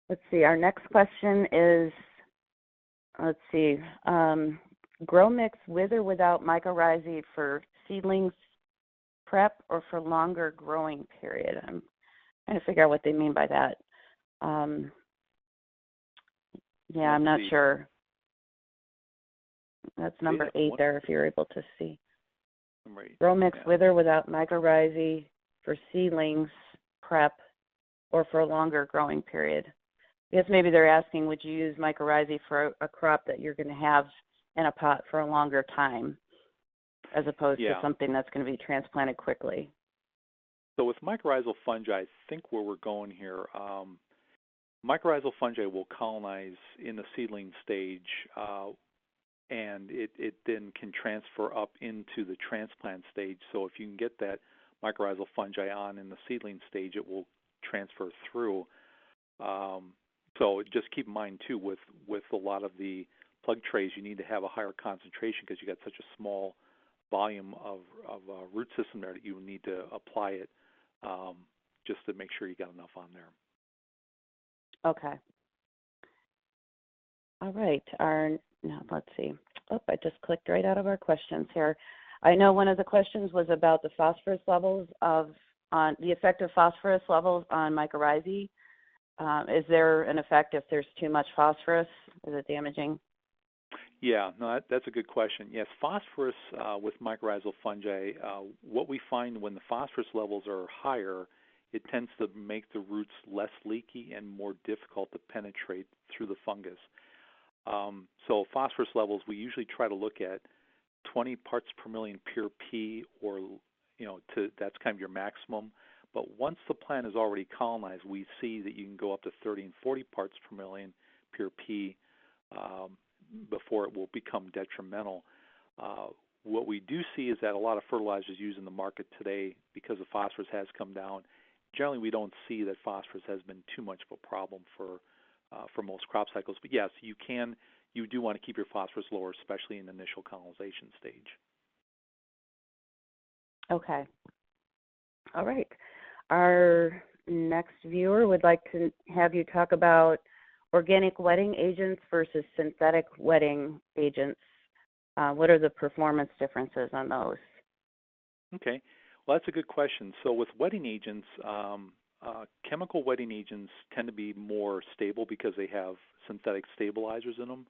Let's see. Our next question is let's see. Um, grow mix with or without mycorrhizae for seedlings prep or for longer growing period. I'm trying to figure out what they mean by that. Um, yeah, I'm not see. sure. That's number have eight one- there, if you're able to see. Number eight. Grow mix Yeah. with or without mycorrhizae for seedlings, prep, or for a longer growing period. I guess maybe they're asking, would you use mycorrhizae for a, a crop that you're going to have in a pot for a longer time, as opposed Yeah. to something that's going to be transplanted quickly? So with mycorrhizal fungi, I think where we're going here, um, mycorrhizal fungi will colonize in the seedling stage, uh, and it, it then can transfer up into the transplant stage. So if you can get that mycorrhizal fungi on in the seedling stage, it will transfer through. Um, so just keep in mind too, with with a lot of the plug trays, you need to have a higher concentration because you got such a small volume of of uh, root system there that you need to apply it um, just to make sure you got enough on there. Okay. All right. Our now let's see. Oh, I just clicked right out of our questions here. I know one of the questions was about the phosphorus levels of on the effect of phosphorus levels on mycorrhizae. Um, is there an effect if there's too much phosphorus? Is it damaging? Yeah, no, that, that's a good question. Yes, phosphorus uh, with mycorrhizal fungi, uh, what we find when the phosphorus levels are higher, it tends to make the roots less leaky and more difficult to penetrate through the fungus. Um, so phosphorus levels, we usually try to look at 20 parts per million pure P, or you know, to that's kind of your maximum. But once the plant is already colonized, we see that you can go up to 30 and 40 parts per million pure P um, before it will become detrimental. Uh, what we do see is that a lot of fertilizers used in the market today, because the phosphorus has come down, generally we don't see that phosphorus has been too much of a problem for uh, for most crop cycles. But yes, you can you do want to keep your phosphorus lower, especially in the initial colonization stage. Okay. All right. Our next viewer would like to have you talk about organic wetting agents versus synthetic wetting agents. Uh, what are the performance differences on those? Okay. Well, that's a good question. So with wetting agents, um, uh, chemical wetting agents tend to be more stable because they have synthetic stabilizers in them.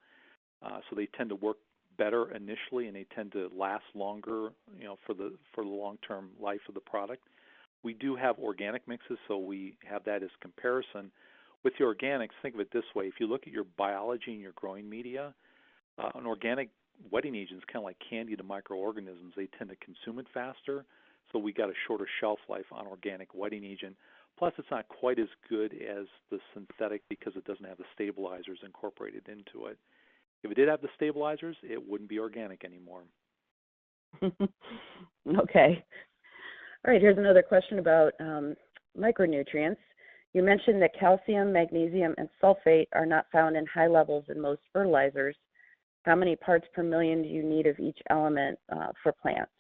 Uh, so they tend to work better initially, and they tend to last longer, you know, for the for the long-term life of the product. We do have organic mixes, so we have that as comparison. With the organics, think of it this way: if you look at your biology and your growing media, uh, an organic wetting agent is kind of like candy to microorganisms. They tend to consume it faster, so we got a shorter shelf life on organic wetting agent. Plus, it's not quite as good as the synthetic because it doesn't have the stabilizers incorporated into it. If it did have the stabilizers, it wouldn't be organic anymore. (laughs) okay. All right, here's another question about um, micronutrients. You mentioned that calcium, magnesium, and sulfate are not found in high levels in most fertilizers. How many parts per million do you need of each element uh, for plants?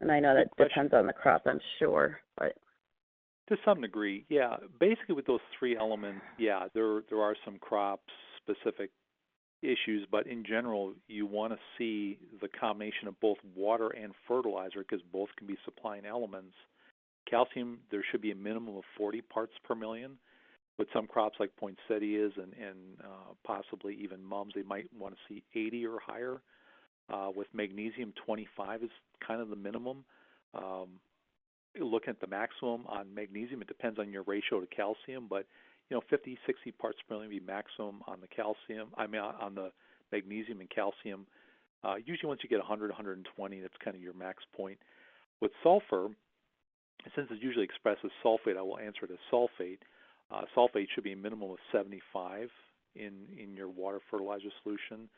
And I know that depends on the crop, I'm sure, but to some degree, yeah. Basically, with those three elements, yeah, there there are some crop specific issues, but in general, you want to see the combination of both water and fertilizer because both can be supplying elements. Calcium, there should be a minimum of 40 parts per million. With some crops like poinsettias and, and uh, possibly even mums, they might want to see 80 or higher. Uh, with magnesium, 25 is kind of the minimum. Um, looking at the maximum on magnesium, it depends on your ratio to calcium, but you know, 50, 60 parts per million be maximum on the calcium. I mean, on the magnesium and calcium. Uh, usually, once you get 100, 120, that's kind of your max point. With sulfur, since it's usually expressed as sulfate, I will answer it as sulfate. Uh, sulfate should be a minimum of 75 in in your water fertilizer solution,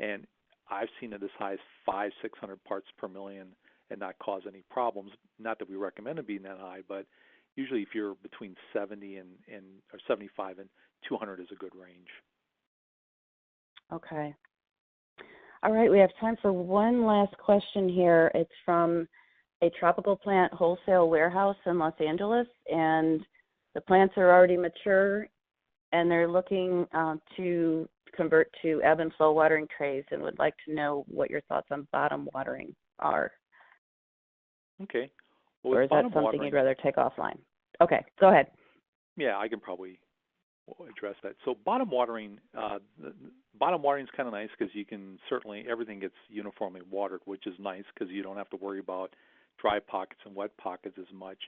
and I've seen it as high as five, 600 parts per million and not cause any problems. Not that we recommend it being that high, but usually if you're between 70 and, and or 75 and 200 is a good range. Okay. All right, we have time for one last question here. It's from a tropical plant wholesale warehouse in Los Angeles, and the plants are already mature, and they're looking uh, to convert to ebb and flow watering trays, and would like to know what your thoughts on bottom watering are. Okay. Well, or is that something watering, you'd rather take offline? Okay, go ahead. Yeah, I can probably address that. So bottom watering, uh, bottom watering is kind of nice because you can certainly everything gets uniformly watered, which is nice because you don't have to worry about dry pockets and wet pockets as much.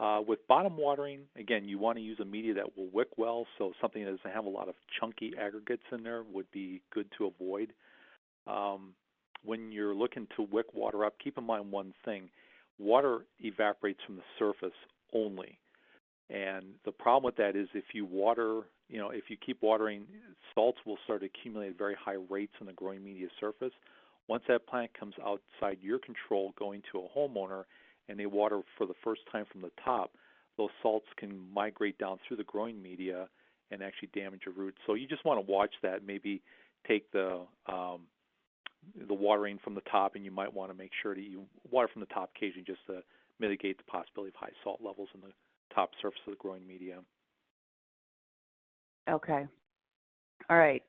Uh, with bottom watering, again, you want to use a media that will wick well, so something that doesn't have a lot of chunky aggregates in there would be good to avoid. Um, when you're looking to wick water up, keep in mind one thing water evaporates from the surface only. And the problem with that is if you water, you know, if you keep watering, salts will start to accumulate at very high rates on the growing media surface. Once that plant comes outside your control going to a homeowner and they water for the first time from the top, those salts can migrate down through the growing media and actually damage your roots. So you just want to watch that. Maybe take the um, the watering from the top, and you might want to make sure that you water from the top occasionally just to mitigate the possibility of high salt levels in the top surface of the growing media. Okay. All right.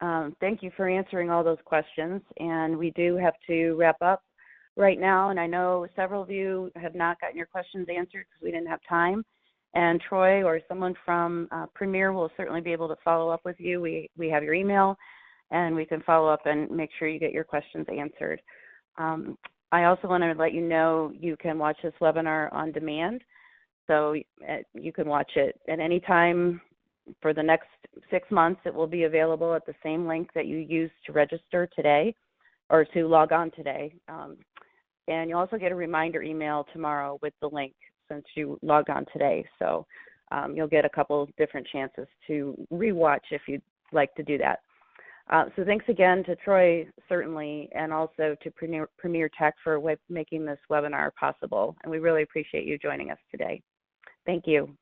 Um, thank you for answering all those questions. And we do have to wrap up right now. And I know several of you have not gotten your questions answered because we didn't have time. And Troy or someone from uh, Premier will certainly be able to follow up with you. We, we have your email and we can follow up and make sure you get your questions answered. Um, I also want to let you know you can watch this webinar on demand. So uh, you can watch it at any time for the next six months. It will be available at the same link that you used to register today or to log on today. Um, and you'll also get a reminder email tomorrow with the link since you logged on today. So um, you'll get a couple different chances to rewatch if you'd like to do that. Uh, so thanks again to Troy, certainly, and also to Premier, Premier Tech for making this webinar possible. And we really appreciate you joining us today. Thank you.